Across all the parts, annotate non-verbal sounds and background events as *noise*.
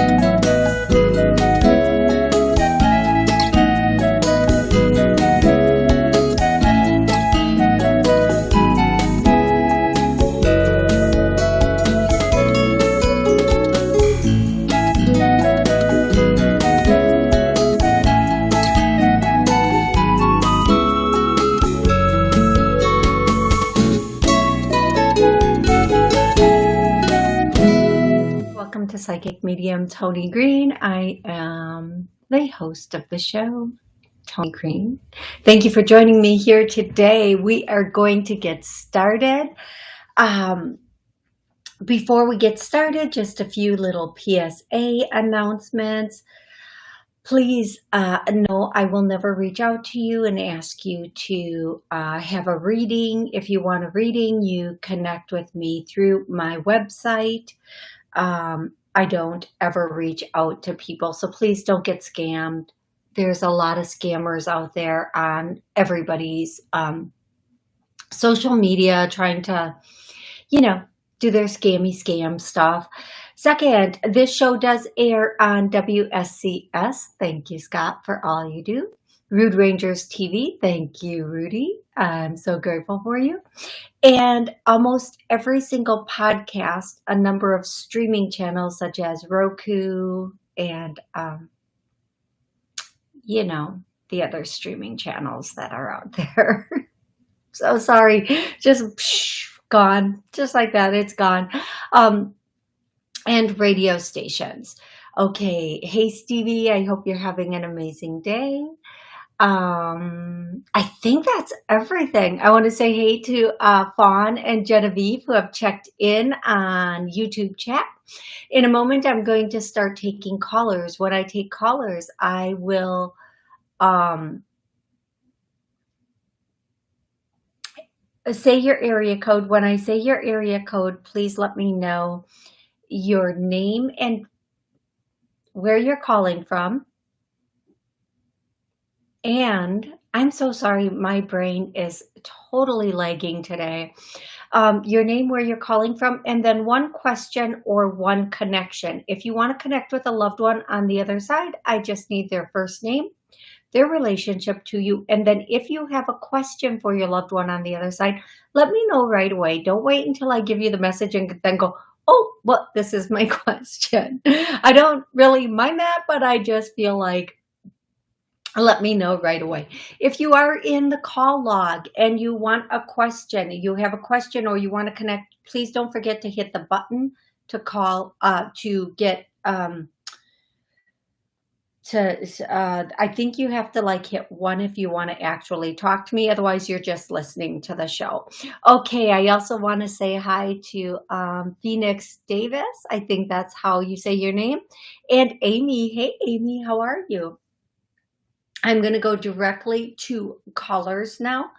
Psychic Medium Toni Green. I am the host of the show, Tony Green. Thank you for joining me here today. We are going to get started. Um, before we get started, just a few little PSA announcements. Please uh, know I will never reach out to you and ask you to uh, have a reading. If you want a reading, you connect with me through my website. Um, I don't ever reach out to people. So please don't get scammed. There's a lot of scammers out there on everybody's um, social media trying to, you know, do their scammy scam stuff. Second, this show does air on WSCS. Thank you, Scott, for all you do. Rude Rangers TV. Thank you, Rudy. I'm so grateful for you. And almost every single podcast, a number of streaming channels such as Roku and, um, you know, the other streaming channels that are out *laughs* there. so sorry, just psh, gone, just like that, it's gone. Um, and radio stations. Okay, hey Stevie, I hope you're having an amazing day. Um, I think that's everything. I want to say hey to uh, Fawn and Genevieve who have checked in on YouTube chat. In a moment, I'm going to start taking callers. When I take callers, I will um, say your area code. When I say your area code, please let me know your name and where you're calling from and I'm so sorry, my brain is totally lagging today. Um, your name, where you're calling from, and then one question or one connection. If you want to connect with a loved one on the other side, I just need their first name, their relationship to you. And then if you have a question for your loved one on the other side, let me know right away. Don't wait until I give you the message and then go, oh, well, this is my *laughs* question. I don't really mind that, but I just feel like let me know right away. If you are in the call log and you want a question, you have a question or you want to connect, please don't forget to hit the button to call, uh, to get, um, to, uh, I think you have to like hit one if you want to actually talk to me. Otherwise, you're just listening to the show. Okay. I also want to say hi to um, Phoenix Davis. I think that's how you say your name. And Amy. Hey, Amy, how are you? I'm going to go directly to callers now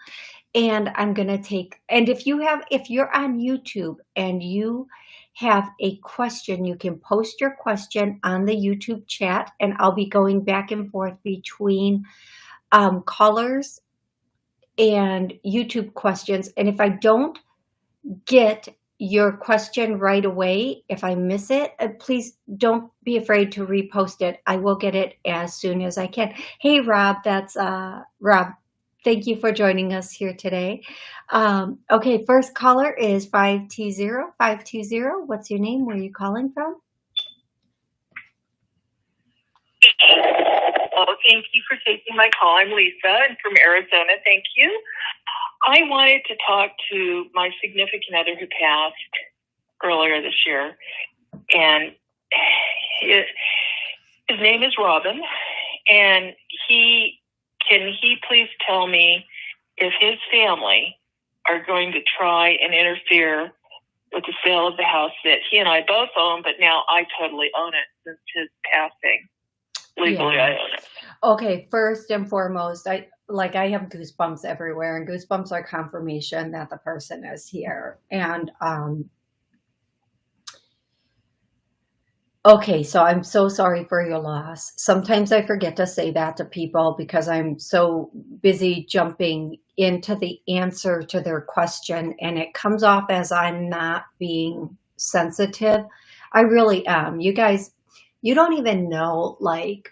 and I'm going to take, and if you have, if you're on YouTube and you have a question, you can post your question on the YouTube chat and I'll be going back and forth between um, callers and YouTube questions. And if I don't get your question right away. If I miss it, uh, please don't be afraid to repost it. I will get it as soon as I can. Hey, Rob, that's uh, Rob. Thank you for joining us here today. Um, okay, first caller is 520. 520. What's your name? Where are you calling from? Oh, thank you for taking my call. I'm Lisa. I'm from Arizona. Thank you. I wanted to talk to my significant other who passed earlier this year, and his, his name is Robin, and he can he please tell me if his family are going to try and interfere with the sale of the house that he and I both own, but now I totally own it since his passing. Legally, yeah. I own it. Okay, first and foremost, I like I have goosebumps everywhere and goosebumps are confirmation that the person is here. And um Okay, so I'm so sorry for your loss. Sometimes I forget to say that to people because I'm so busy jumping into the answer to their question and it comes off as I'm not being sensitive. I really am. You guys you don't even know, like,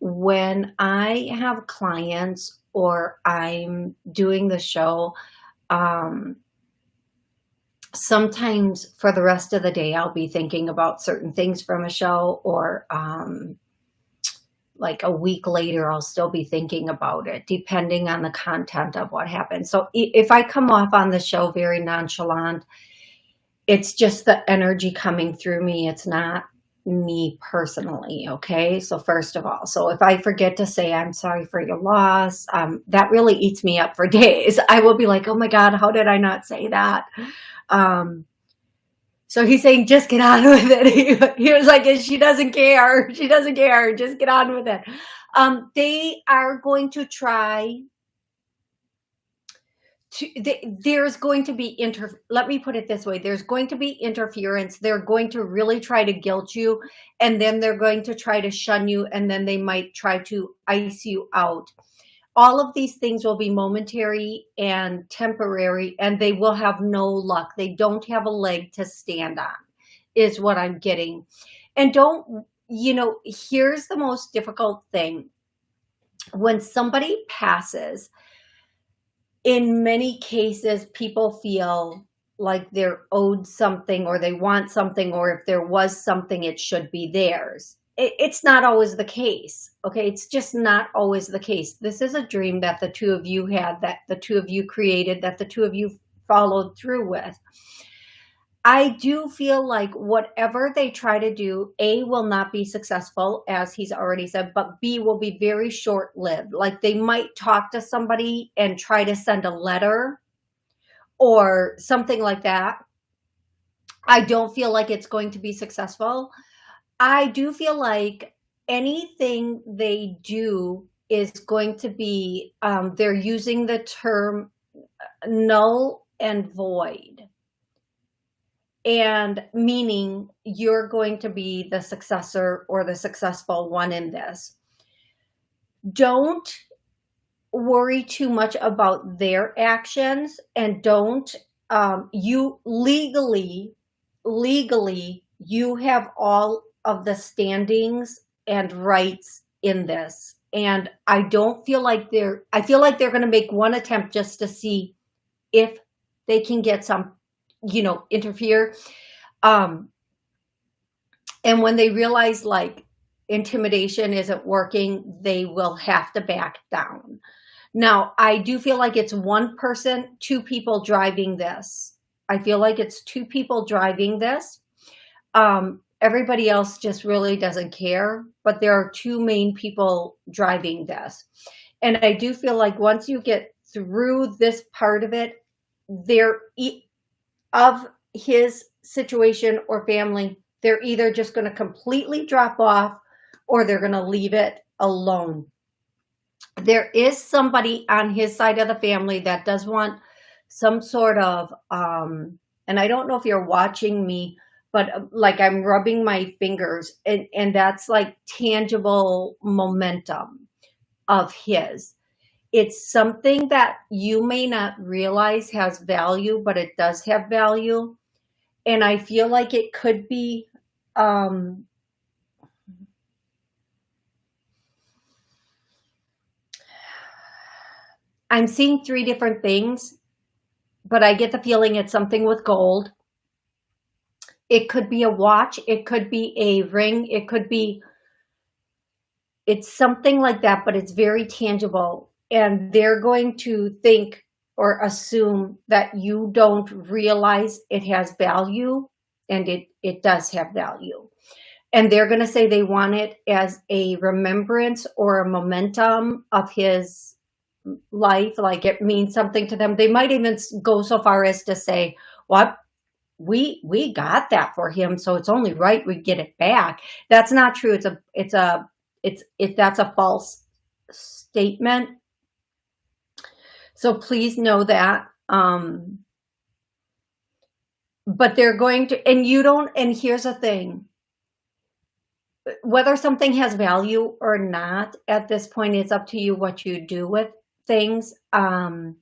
when I have clients or I'm doing the show, um, sometimes for the rest of the day, I'll be thinking about certain things from a show or um, like a week later, I'll still be thinking about it, depending on the content of what happened. So if I come off on the show very nonchalant, it's just the energy coming through me. It's not me personally. Okay. So first of all, so if I forget to say, I'm sorry for your loss, um, that really eats me up for *laughs* days. I will be like, oh my God, how did I not say that? Um, so he's saying, just get on *laughs* with it. He, *laughs* he was like, she doesn't care. She doesn't care. Just get on with it. Um, they are going to try to, there's going to be inter, let me put it this way. There's going to be interference. They're going to really try to guilt you and then they're going to try to shun you and then they might try to ice you out all of these things will be momentary and temporary and they will have no luck. They don't have a leg to stand on is what I'm getting. And don't, you know, here's the most difficult thing. When somebody passes, in many cases, people feel like they're owed something or they want something, or if there was something, it should be theirs it, it's not always the case. Okay. It's just not always the case. This is a dream that the two of you had, that the two of you created, that the two of you followed through with. I do feel like whatever they try to do, A, will not be successful, as he's already said, but B, will be very short lived. Like they might talk to somebody and try to send a letter or something like that. I don't feel like it's going to be successful. I do feel like anything they do is going to be, um, they're using the term null and void. And meaning you're going to be the successor or the successful one in this. Don't worry too much about their actions and don't, um, you legally, legally, you have all of the standings and rights in this. And I don't feel like they're, I feel like they're going to make one attempt just to see if they can get some, you know, interfere. Um, and when they realize like intimidation isn't working, they will have to back down. Now, I do feel like it's one person, two people driving this. I feel like it's two people driving this. Um, everybody else just really doesn't care, but there are two main people driving this. And I do feel like once you get through this part of it, there of his situation or family, they're either just going to completely drop off or they're going to leave it alone. There is somebody on his side of the family that does want some sort of, um, and I don't know if you're watching me, but uh, like I'm rubbing my fingers and, and that's like tangible momentum of his. It's something that you may not realize has value, but it does have value. And I feel like it could be, um, I'm seeing three different things, but I get the feeling it's something with gold it could be a watch. It could be a ring. It could be, it's something like that, but it's very tangible. And they're going to think or assume that you don't realize it has value and it, it does have value. And they're going to say they want it as a remembrance or a momentum of his life, like it means something to them. They might even go so far as to say, what we we got that for him so it's only right we get it back that's not true it's a it's a it's it that's a false statement so please know that um but they're going to and you don't and here's the thing whether something has value or not at this point it's up to you what you do with things um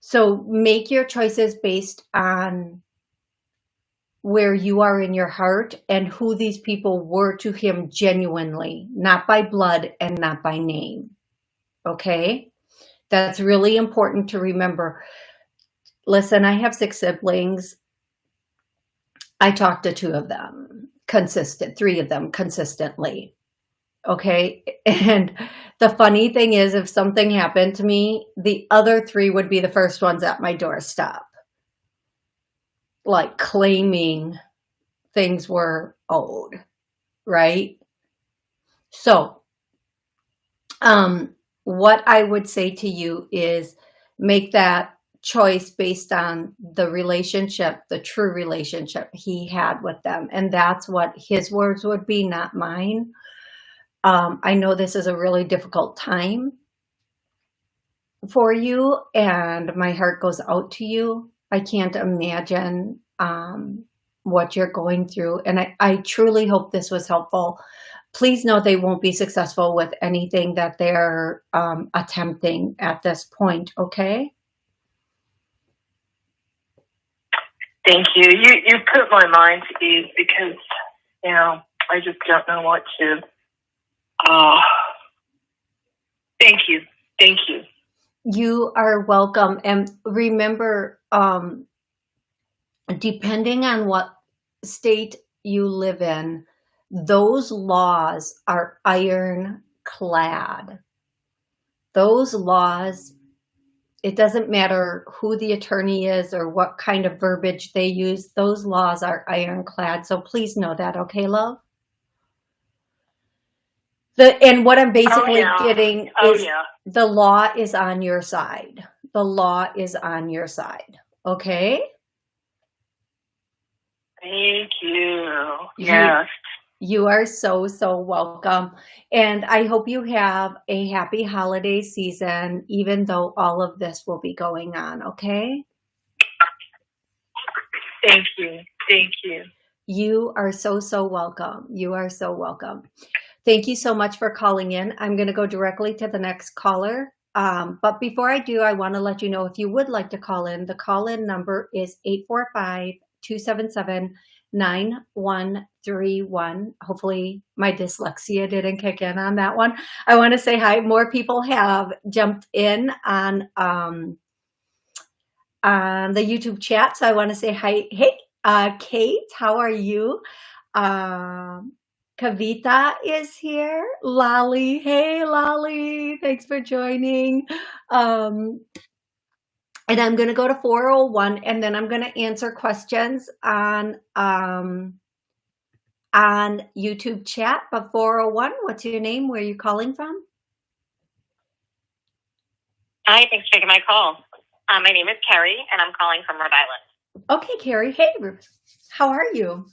so make your choices based on where you are in your heart and who these people were to him genuinely, not by blood and not by name. Okay? That's really important to remember. Listen, I have six siblings. I talked to two of them consistent, three of them consistently. Okay. And the funny thing is, if something happened to me, the other three would be the first ones at my doorstep like claiming things were owed, right? So, um, what I would say to you is make that choice based on the relationship, the true relationship he had with them. And that's what his words would be, not mine. Um, I know this is a really difficult time for you and my heart goes out to you. I can't imagine um, what you're going through. And I, I truly hope this was helpful. Please know they won't be successful with anything that they're um, attempting at this point, okay? Thank you. You you put my mind to ease because, you know, I just don't know what to. Uh, thank you. Thank you. You are welcome. And remember, um, depending on what state you live in, those laws are ironclad. Those laws, it doesn't matter who the attorney is or what kind of verbiage they use, those laws are ironclad. So please know that, okay, love? The, and what I'm oh, basically oh, yeah. getting oh, is yeah. the law is on your side. The law is on your side. Okay. Thank you. Yes. You are so, so welcome. And I hope you have a happy holiday season, even though all of this will be going on. Okay. Thank you. Thank you. You are so, so welcome. You are so welcome. Thank you so much for calling in. I'm going to go directly to the next caller. Um, but before I do, I want to let you know if you would like to call in, the call in number is 845 277 9131. Hopefully my dyslexia didn't kick in on that one. I want to say hi. More people have jumped in on um, on the YouTube chat. So I want to say hi. Hey, uh, Kate, how are you? Um, Kavita is here. Lolly, hey Lolly, thanks for joining. Um, and I'm going to go to 401 and then I'm going to answer questions on um, on YouTube chat. But 401, what's your name? Where are you calling from? Hi, thanks for taking my call. Um, my name is Carrie and I'm calling from Rhode Island. Okay, Carrie. Hey, how are you?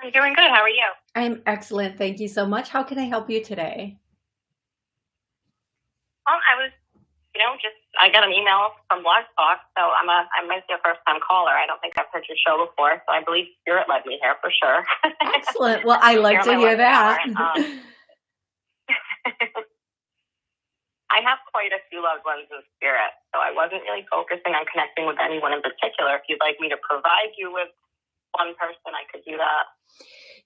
I'm doing good. How are you? I'm excellent. Thank you so much. How can I help you today? Well, I was, you know, just I got an email from Blog Talk, so I'm a I might be a first time caller. I don't think I've heard your show before, so I believe Spirit led me here for sure. Excellent. Well, I like to hear that. Um, *laughs* I have quite a few loved ones in spirit, so I wasn't really focusing on connecting with anyone in particular. If you'd like me to provide you with one person, I could do that.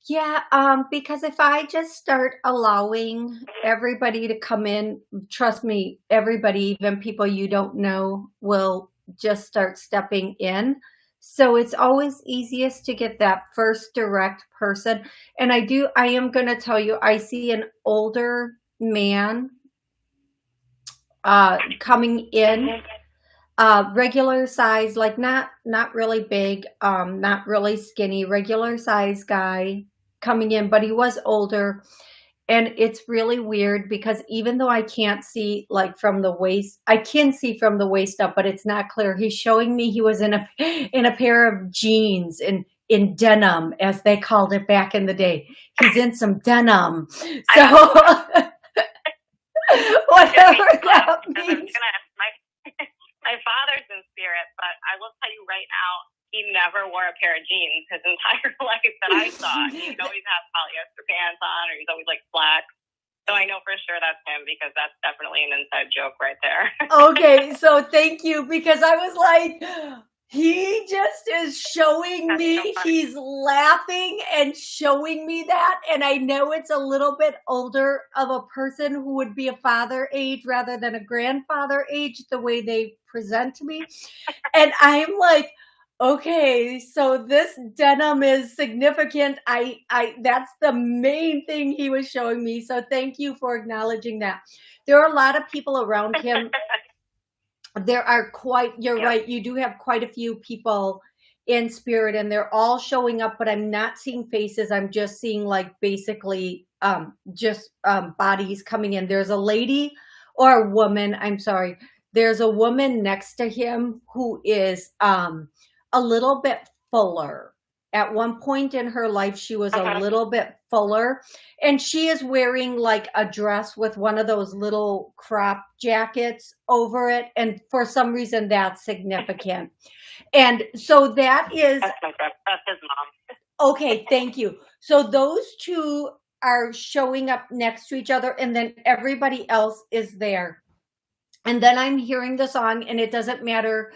Yeah, um, because if I just start allowing everybody to come in, trust me, everybody, even people you don't know, will just start stepping in. So it's always easiest to get that first direct person. And I do, I am going to tell you, I see an older man uh, coming in uh, regular size, like not, not really big, um, not really skinny, regular size guy coming in, but he was older. And it's really weird because even though I can't see like from the waist, I can see from the waist up, but it's not clear. He's showing me he was in a, in a pair of jeans and in denim, as they called it back in the day. He's in some denim. So *laughs* whatever *laughs* that means *laughs* my father's in spirit, but I will tell you right now, he never wore a pair of jeans his *laughs* entire life that I saw. *laughs* He'd always have polyester pants on, or he's always like black. So I know for sure that's him because that's definitely an inside joke right there. *laughs* okay, so thank you because I was like, he just is showing That's me, so he's laughing and showing me that. And I know it's a little bit older of a person who would be a father age rather than a grandfather age, the way they present to me. And I'm like, okay, so this denim is significant. I, I, that's the main thing he was showing me. So thank you for acknowledging that. There are a lot of people around him *laughs* there are quite you're Yeah. right you do have quite a few people in spirit and they're all showing up but i'm not seeing faces i'm just seeing like basically um just um bodies coming in there's a lady or a woman i'm sorry there's a woman next to him who is um a little bit fuller at one point in her life she was a Uh-huh. little bit fuller and she is wearing like a dress with one of those little crop jackets over it and for some reason that's significant *laughs* and so that is That's my friend. That's his mom. okay thank you so those two are showing up next to each other and then everybody else is there and then i'm hearing the song and it doesn't matter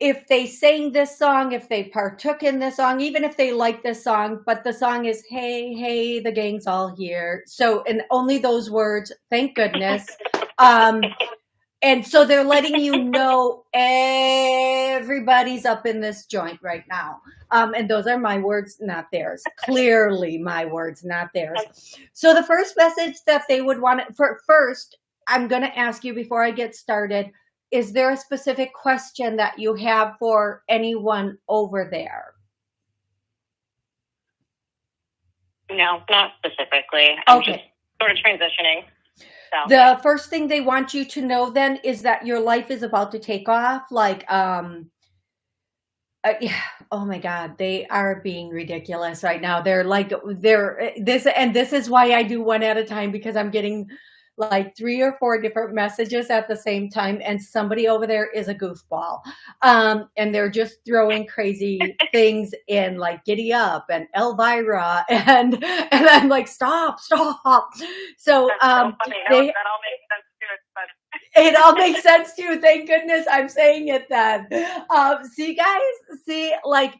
if they sang this song, if they partook in this song, even if they like this song, but the song is Hey, hey, the gang's all here. So, and only those words, thank goodness. *laughs* Um, and so they're letting you know everybody's up in this joint right now. Um, and those are my words, not theirs. Clearly my words, not theirs. So the first message that they would want for first, I'm going to ask you before I get started, is there a specific question that you have for anyone over there? No, not specifically. I'm Okay. just sort of transitioning. So The first thing they want you to know then is that your life is about to take off. Like, um, uh, yeah, oh my God, they are being ridiculous right now. They're like, they're this, and this is why I do one at a time because I'm getting like three or four different messages at the same time, and somebody over there is a goofball. Um, and they're just throwing crazy *laughs* things in like Giddy Up and Elvira, *laughs* and and I'm like, stop, stop. So that's um, so they- that all makes sense too. It's funny. *laughs* it all makes sense to you. Thank goodness I'm saying it then. Um, see, guys, see, like,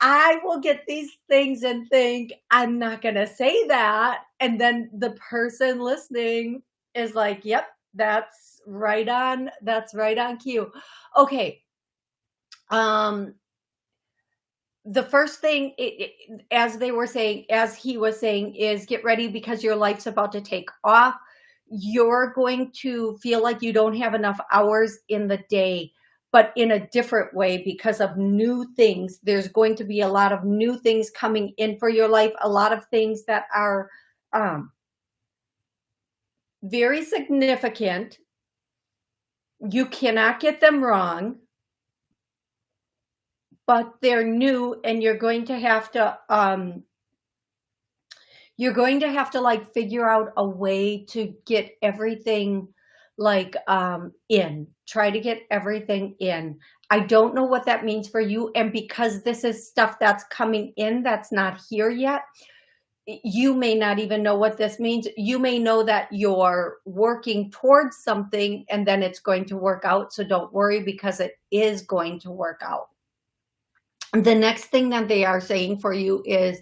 I will get these things and think, I'm not going to say that. And then the person listening is like, yep, that's right on. That's right on cue. Okay. Um, the first thing, it, it, as they were saying, as he was saying, is get ready because your life's about to take off you're going to feel like you don't have enough hours in the day, but in a different way because of new things. There's going to be a lot of new things coming in for your life, a lot of things that are um, very significant. You cannot get them wrong, but they're new and you're going to have to um, you're going to have to like figure out a way to get everything like um in try to get everything in. I don't know what that means for you and because this is stuff that's coming in that's not here yet you may not even know what this means. You may know that you're working towards something and then it's going to work out so don't worry because it is going to work out. The next thing that they are saying for you is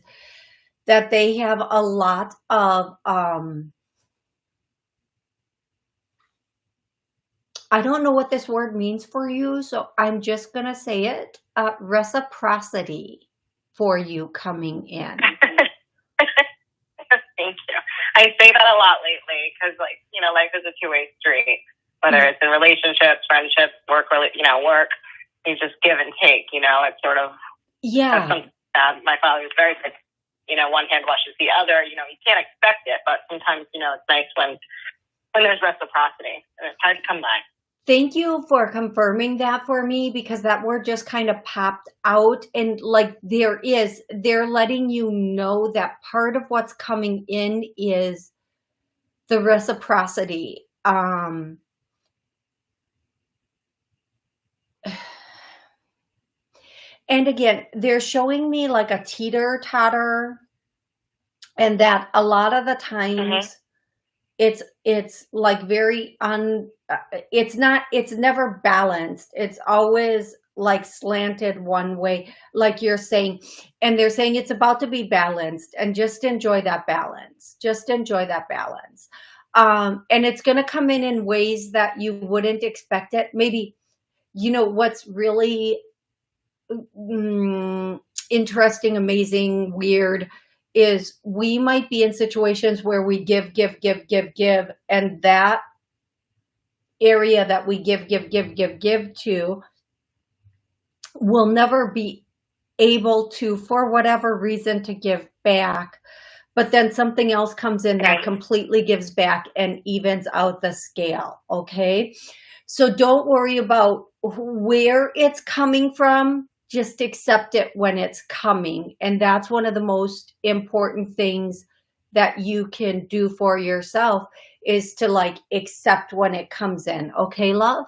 that they have a lot of um I don't know what this word means for you, so I'm just gonna say it. Uh, reciprocity for you coming in. *laughs* Thank you. I say that a lot lately because, like, you know, life is a two-way street. Whether Mm-hmm. it's in relationships, friendships, work, you know, work, you just give and take. You know, it's sort of Yeah, my father was very big. You know, one hand washes the other. You know, you can't expect it, but sometimes you know it's nice when when there's reciprocity, and it's hard to come by. Thank you for confirming that for me because that word just kind of popped out and like there is, they're letting you know that part of what's coming in is the reciprocity. Um, *sighs* and again, they're showing me like a teeter totter, and that a lot of the times it's it's like very un. uh, It's not. It's never balanced. It's always like slanted one way, like you're saying, and they're saying it's about to be balanced and just enjoy that balance. Just enjoy that balance. Um, and it's going to come in in ways that you wouldn't expect it. Maybe, you know, what's really mm, interesting, amazing, weird is we might be in situations where we give, give, give, give, give, and that area that we give, give, give, give, give to will never be able to, for whatever reason, to give back. But then something else comes in that completely gives back and evens out the scale. Okay. So don't worry about where it's coming from. Just accept it when it's coming. And that's one of the most important things that you can do for yourself is to like accept when it comes in. Okay, love?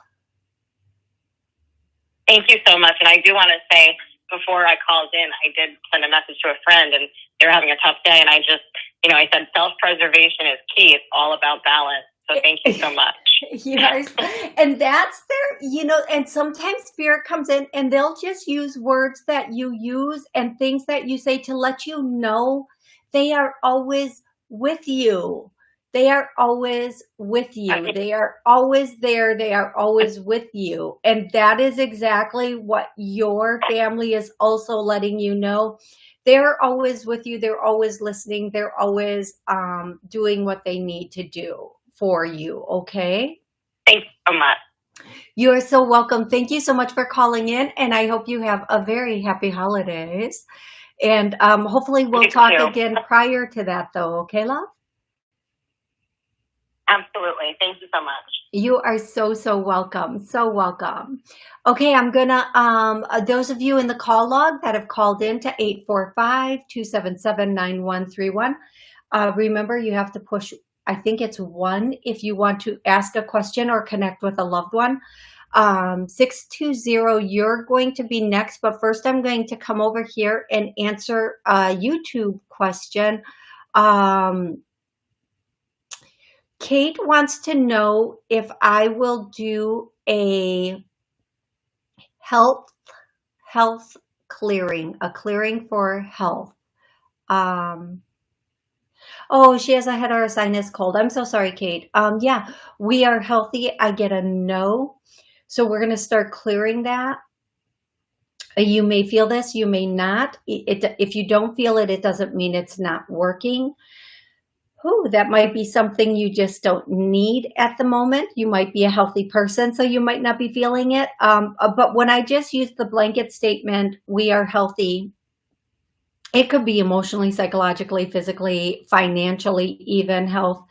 Thank you so much. And I do want to say, before I called in, I did send a message to a friend and they were having a tough day. And I just, you know, I said self-preservation is key. It's all about balance. So thank you so much. *laughs* yes. And that's their, you know, and sometimes spirit comes in and they'll just use words that you use and things that you say to let you know they are always with you. They are always with you. They are always there. They are always with you. And that is exactly what your family is also letting you know. They're always with you. They're always listening. They're always um, doing what they need to do for you. Okay. Thanks so much. You are so welcome. Thank you so much for calling in. And I hope you have a very happy holidays. And um, hopefully we'll Thank talk you. again prior to that though. Okay, love? Absolutely. Thank you so much. You are so, so welcome. So welcome. Okay, I'm gonna, um, uh, those of you in the call log that have called in to 845-277-9131, uh, remember you have to push, I think it's one if you want to ask a question or connect with a loved one. Um, 620, you're going to be next, but first I'm going to come over here and answer a YouTube question. Um, Kate wants to know if I will do a health health clearing, a clearing for health. Um, oh, she has a head or a sinus cold. I'm so sorry, Kate. Um, yeah, we are healthy. I get a no. So we're going to start clearing that. You may feel this, you may not. It, it, if you don't feel it, it doesn't mean it's not working oh, that might be something you just don't need at the moment. You might be a healthy person, so you might not be feeling it. Um, uh, but when I just use the blanket statement, we are healthy, it could be emotionally, psychologically, physically, financially, even health.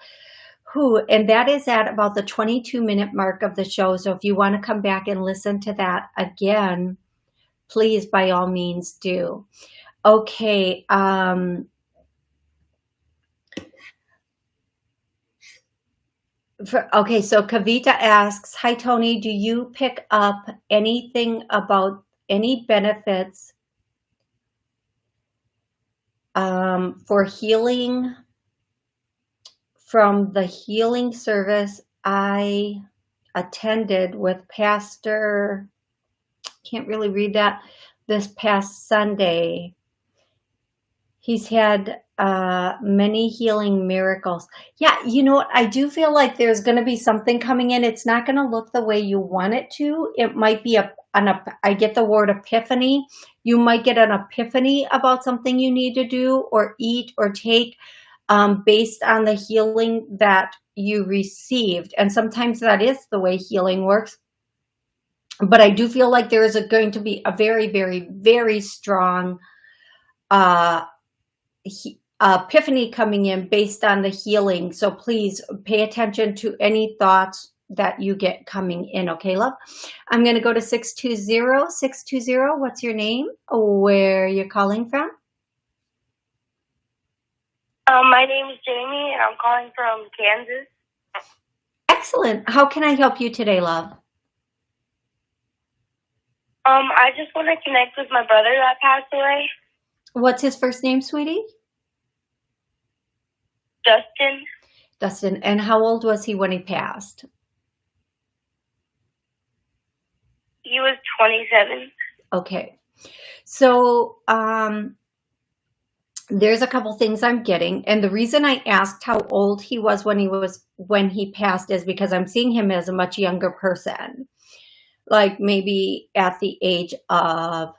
Who, and that is at about the 22 minute mark of the show. So if you want to come back and listen to that again, please by all means do. Okay. Um, For, okay, so Kavita asks, Hi, Tony, do you pick up anything about any benefits um, for healing from the healing service I attended with Pastor, can't really read that, this past Sunday. He's had uh, many healing miracles. Yeah, you know what? I do feel like there's going to be something coming in. It's not going to look the way you want it to. It might be a, an, I get the word epiphany. You might get an epiphany about something you need to do or eat or take um, based on the healing that you received. And sometimes that is the way healing works. But I do feel like there is a, going to be a very, very, very strong uh, he, epiphany coming in based on the healing. So please pay attention to any thoughts that you get coming in. Okay, love? I'm going to go to 620. 620, what's your name? Where you're calling from? Um, my name is Jamie, and I'm calling from Kansas. Excellent. How can I help you today, love? Um, I just want to connect with my brother that passed away. What's his first name, sweetie? Dustin. Dustin. And how old was he when he passed? He was 27. Okay. So, um, there's a couple things I'm getting. And the reason I asked how old he was when he was, when he passed is because I'm seeing him as a much younger person. Like maybe at the age of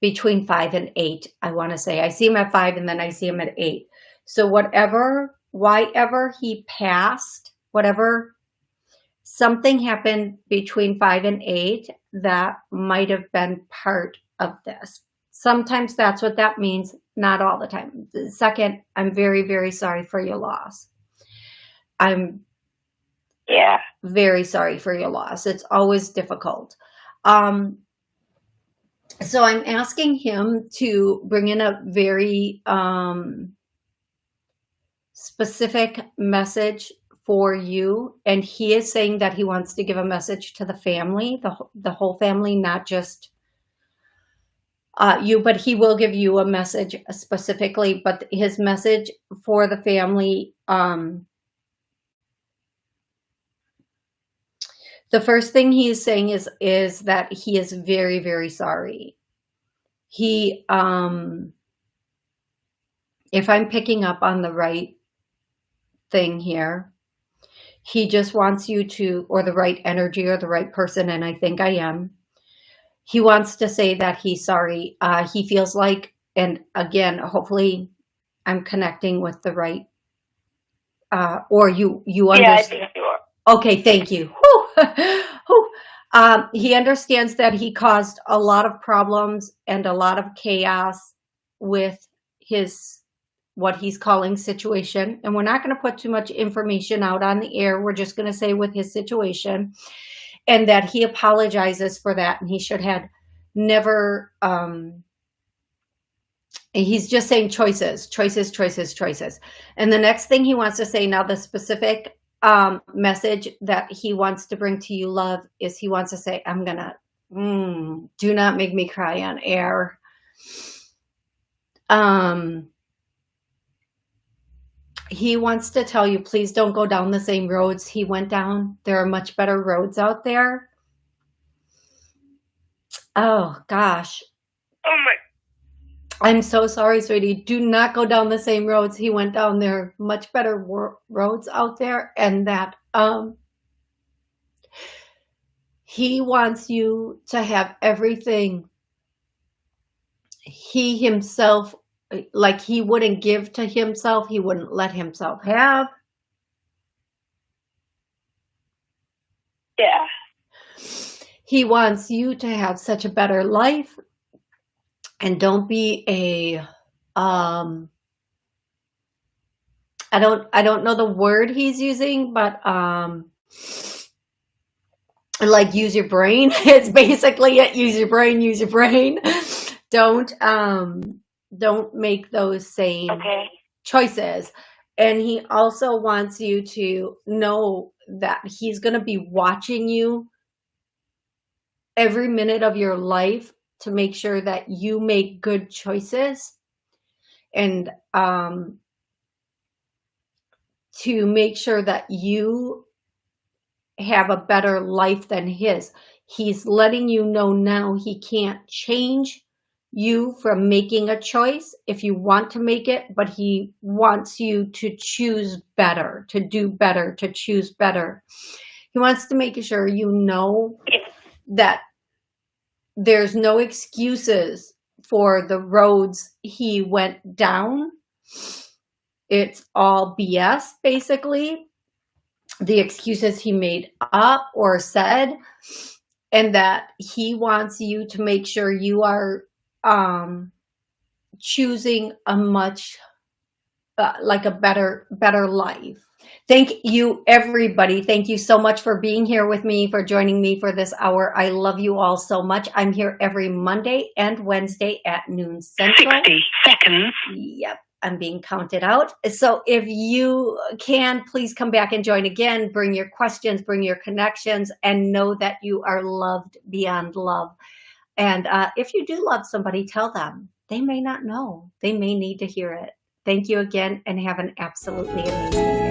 between five and eight, I want to say. I see him at five and then I see him at eight. So whatever, why ever he passed, whatever, something happened between five and eight that might have been part of this. Sometimes that's what that means, not all the time. Second, I'm very, very sorry for your loss. I'm yeah very sorry for your loss. It's always difficult. Um, so I'm asking him to bring in a very um, specific message for you. And he is saying that he wants to give a message to the family, the, the whole family, not just uh, you, but he will give you a message specifically, but his message for the family, um, the first thing he is saying is, is that he is very, very sorry. He, um, if I'm picking up on the right thing here, he just wants you to, or the right energy or the right person, and I think I am. He wants to say that he's sorry. Uh, he feels like, and again, hopefully I'm connecting with the right, uh, or you, you understand. Yeah, I think you are. Okay, thank you. *laughs* um, he understands that he caused a lot of problems and a lot of chaos with his what he's calling situation. And we're not going to put too much information out on the air. We're just going to say with his situation and that he apologizes for that. And he should have never, um, he's just saying choices, choices, choices, choices. And the next thing he wants to say now, the specific um, message that he wants to bring to you, love, is he wants to say, I'm going to, mm, do not make me cry on air. Um, he wants to tell you, please don't go down the same roads he went down. There are much better roads out there. Oh, gosh. Oh, my. I'm so sorry, sweetie. Do not go down the same roads he went down. There are much better roads out there. And that um, he wants you to have everything he himself like he wouldn't give to himself, he wouldn't let himself have. Yeah. He wants you to have such a better life and don't be a um I don't I don't know the word he's using, but um like use your brain. *laughs* It's basically it. Use your brain, use your brain. *laughs* Don't um don't make those same okay. choices. And he also wants you to know that he's going to be watching you every minute of your life to make sure that you make good choices and um, to make sure that you have a better life than his. He's letting you know now he can't change you from making a choice if you want to make it, but he wants you to choose better, to do better, to choose better. He wants to make sure you know that there's no excuses for the roads he went down. It's all BS, basically. The excuses he made up or said, and that he wants you to make sure you are um, choosing a much uh, like a better better life. Thank you everybody. Thank you so much for being here with me for joining me for this hour. I love you all so much. I'm here every monday and wednesday at noon central. 60 seconds. Yep i'm being counted out. So if you can please come back and join again. Bring your questions bring your connections and know that you are loved beyond love and uh, if you do love somebody, tell them. They may not know. They may need to hear it. Thank you again and have an absolutely amazing day.